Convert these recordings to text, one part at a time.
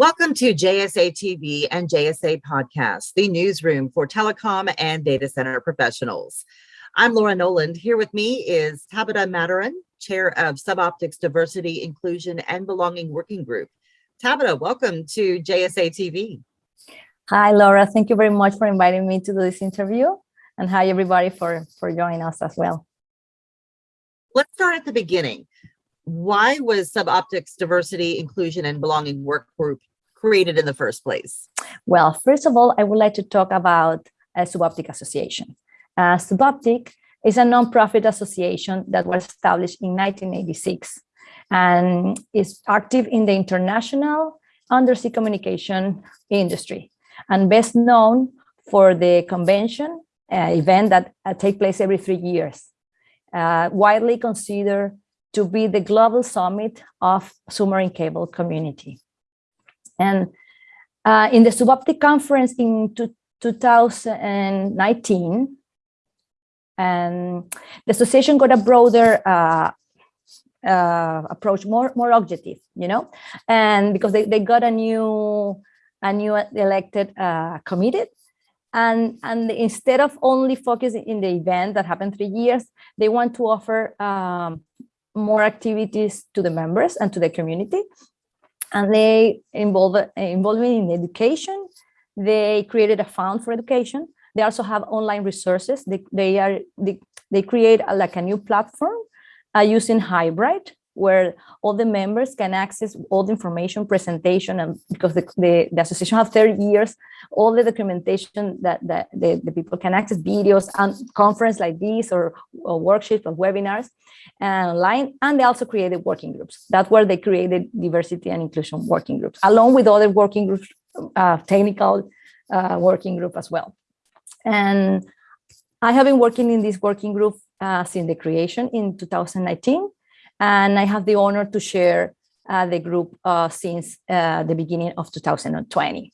Welcome to JSA TV and JSA Podcast, the newsroom for telecom and data center professionals. I'm Laura Noland. Here with me is Tabitha Mataran, Chair of Suboptics Diversity, Inclusion, and Belonging Working Group. Tabitha, welcome to JSA TV. Hi, Laura. Thank you very much for inviting me to do this interview. And hi, everybody, for, for joining us as well. Let's start at the beginning. Why was Suboptics Diversity, Inclusion, and Belonging Work Group created in the first place? Well, first of all, I would like to talk about a Suboptic Association. Uh, Suboptic is a nonprofit association that was established in 1986 and is active in the international undersea communication industry and best known for the convention uh, event that uh, take place every three years, uh, widely considered to be the global summit of submarine cable community. And uh, in the Suboptic conference in 2019, and the association got a broader uh, uh, approach, more more objective, you know, and because they, they got a new a new elected uh, committee, and and instead of only focusing in the event that happened three years, they want to offer um, more activities to the members and to the community and they involve involving in education. They created a fund for education. They also have online resources. They, they are they, they create a, like a new platform uh, using hybrid where all the members can access all the information presentation and because the, the, the association have 30 years all the documentation that, that the, the people can access videos and conference like this or, or workshops or webinars and online and they also created working groups. That's where they created diversity and inclusion working groups along with other working groups uh, technical uh, working group as well. And I have been working in this working group uh, since the creation in 2019 and I have the honor to share uh, the group uh, since uh, the beginning of 2020.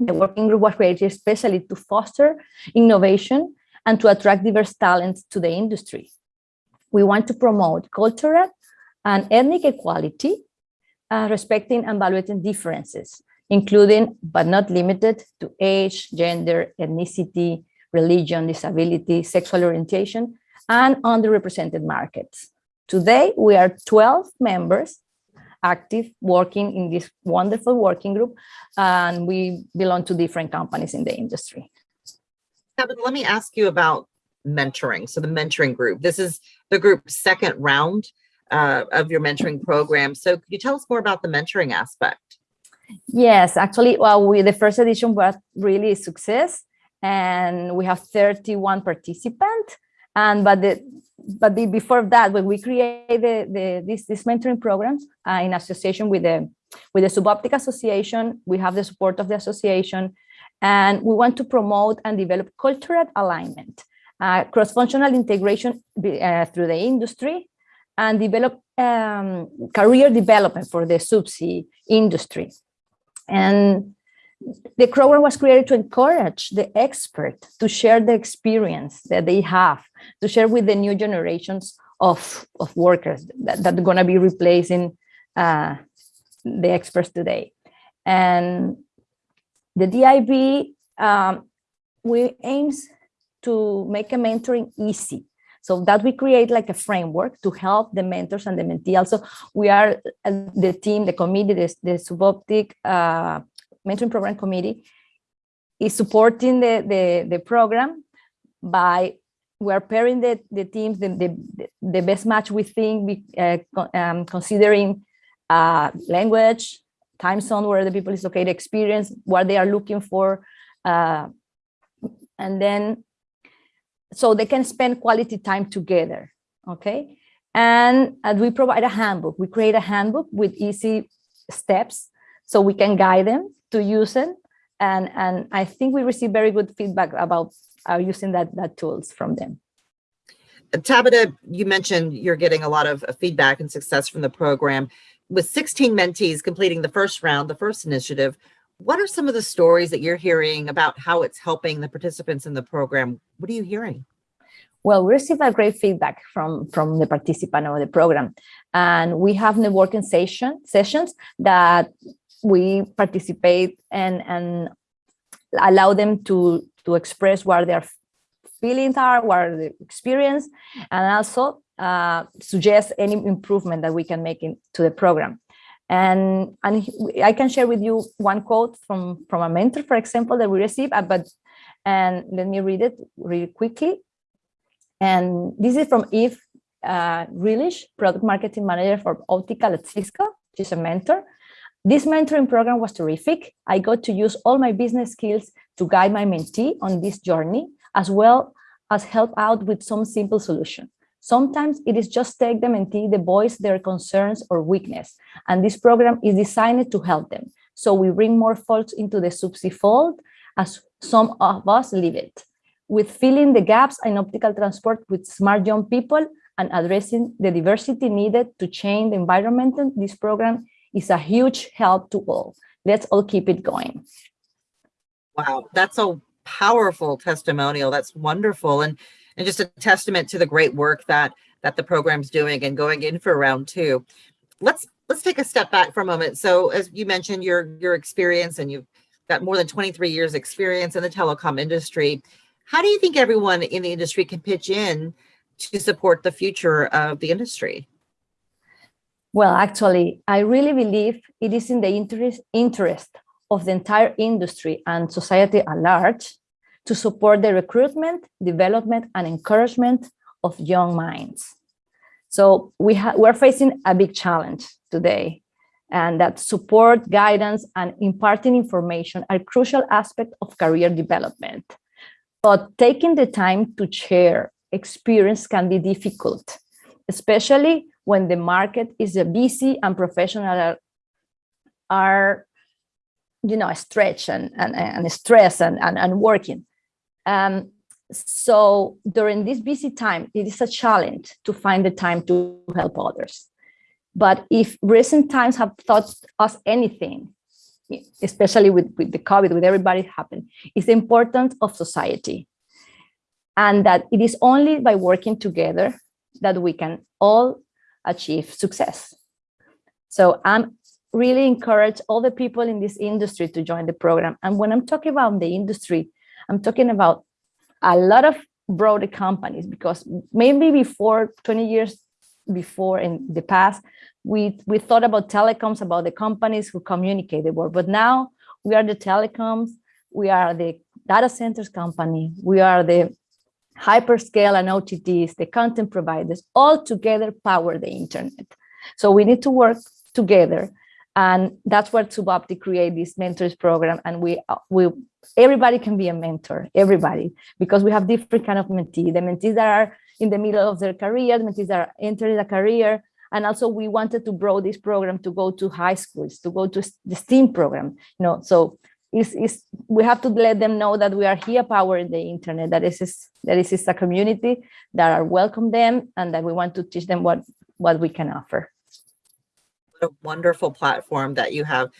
The working group was created especially to foster innovation and to attract diverse talents to the industry. We want to promote cultural and ethnic equality, uh, respecting and evaluating differences, including but not limited to age, gender, ethnicity, religion, disability, sexual orientation, and underrepresented markets. Today, we are 12 members active working in this wonderful working group, and we belong to different companies in the industry. Kevin, let me ask you about mentoring. So the mentoring group, this is the group's second round uh, of your mentoring program. So could you tell us more about the mentoring aspect? Yes, actually, well, we, the first edition was really a success and we have 31 participants. And but the but the, before that, when we created the, the, this, this mentoring programs uh, in association with the with the Suboptic Association, we have the support of the association, and we want to promote and develop cultural alignment, uh, cross-functional integration uh, through the industry, and develop um, career development for the subsea industry. And the program was created to encourage the expert to share the experience that they have, to share with the new generations of, of workers that, that are going to be replacing uh, the experts today. And the DIB, um, we aims to make a mentoring easy so that we create like a framework to help the mentors and the mentee. Also, we are uh, the team, the committee, the, the Suboptic uh, mentoring program committee is supporting the, the, the program by we're pairing the, the teams, the, the, the best match we think, uh, um, considering uh, language, time zone where the people is located, experience, what they are looking for. Uh, and then, so they can spend quality time together, okay? And, and we provide a handbook. We create a handbook with easy steps so we can guide them to use it. And, and I think we receive very good feedback about uh, using that, that tools from them. Tabitha, you mentioned you're getting a lot of feedback and success from the program. With 16 mentees completing the first round, the first initiative, what are some of the stories that you're hearing about how it's helping the participants in the program? What are you hearing? Well, we receive a great feedback from, from the participant of the program. And we have networking session, sessions that we participate and, and allow them to, to express what their feelings are, what the experience, and also uh, suggest any improvement that we can make into the program. And, and I can share with you one quote from, from a mentor, for example, that we received, uh, but and let me read it really quickly. And this is from Eve uh, Grealish, product marketing manager for optical at Cisco. She's a mentor. This mentoring program was terrific. I got to use all my business skills to guide my mentee on this journey, as well as help out with some simple solution. Sometimes it is just take them and the voice their concerns or weakness, and this program is designed to help them. So we bring more folks into the Subsea fold as some of us leave it. With filling the gaps in optical transport with smart young people and addressing the diversity needed to change the environment, this program is a huge help to all. Let's all keep it going. Wow, that's a powerful testimonial. That's wonderful. And, and just a testament to the great work that, that the program's doing and going in for round two. Let's, let's take a step back for a moment. So as you mentioned, your, your experience and you've got more than 23 years experience in the telecom industry. How do you think everyone in the industry can pitch in to support the future of the industry? Well, actually, I really believe it is in the interest, interest of the entire industry and society at large to support the recruitment, development, and encouragement of young minds. So we we're facing a big challenge today, and that support, guidance, and imparting information are crucial aspects of career development. But taking the time to share experience can be difficult, especially when the market is busy and professionals are you know, stretch and, and, and stress and, and, and working. Um, so during this busy time, it is a challenge to find the time to help others. But if recent times have taught us anything, especially with, with the COVID, with everybody happened, is the importance of society. And that it is only by working together that we can all achieve success. So I'm really encourage all the people in this industry to join the program. And when I'm talking about the industry, I'm talking about a lot of broader companies because maybe before 20 years before in the past, we, we thought about telecoms, about the companies who communicate the world, but now we are the telecoms, we are the data centers company, we are the hyperscale and OTTs, the content providers, all together power the internet. So we need to work together and that's where Suboptic create this mentors program. And we, uh, we, everybody can be a mentor, everybody, because we have different kind of mentees, the mentees that are in the middle of their career, the mentees that are entering a career. And also we wanted to grow this program to go to high schools, to go to the STEAM program, you know, so it's, it's, we have to let them know that we are here powering the internet, that is, that is a community that are welcome them and that we want to teach them what, what we can offer What a wonderful platform that you have.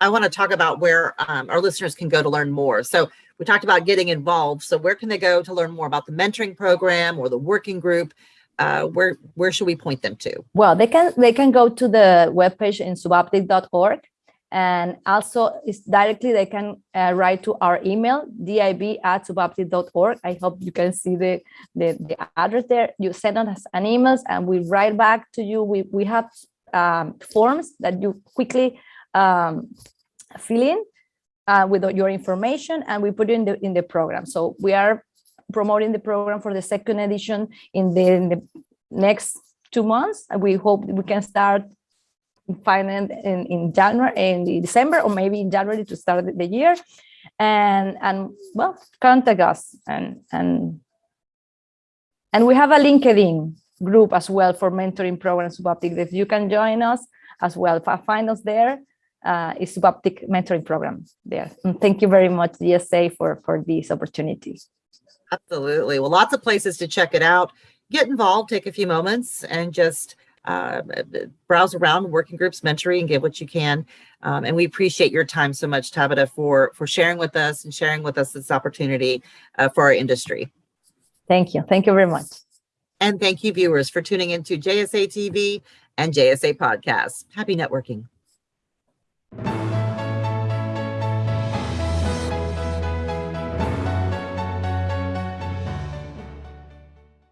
I want to talk about where um, our listeners can go to learn more. So we talked about getting involved. So where can they go to learn more about the mentoring program or the working group? Uh, where where should we point them to? Well, they can they can go to the webpage in suboptic.org and also it's directly they can uh, write to our email dib at i hope you can see the, the, the address there you send us an email and we write back to you we we have um, forms that you quickly um, fill in uh, with your information and we put it in the in the program. So we are promoting the program for the second edition in the, in the next two months. We hope we can start finance in, in January in December or maybe in January to start the year. And and well, contact us and and and we have a LinkedIn group as well for mentoring programs Suboptic. If you can join us as well, find us there. Uh, is Suboptic mentoring program there. And thank you very much, JSA, for, for this opportunity. Absolutely. Well, lots of places to check it out. Get involved, take a few moments and just uh, browse around working groups, mentoring, and get what you can. Um, and we appreciate your time so much, Tabitha, for, for sharing with us and sharing with us this opportunity uh, for our industry. Thank you. Thank you very much. And thank you, viewers, for tuning into JSA TV and JSA Podcasts. Happy networking.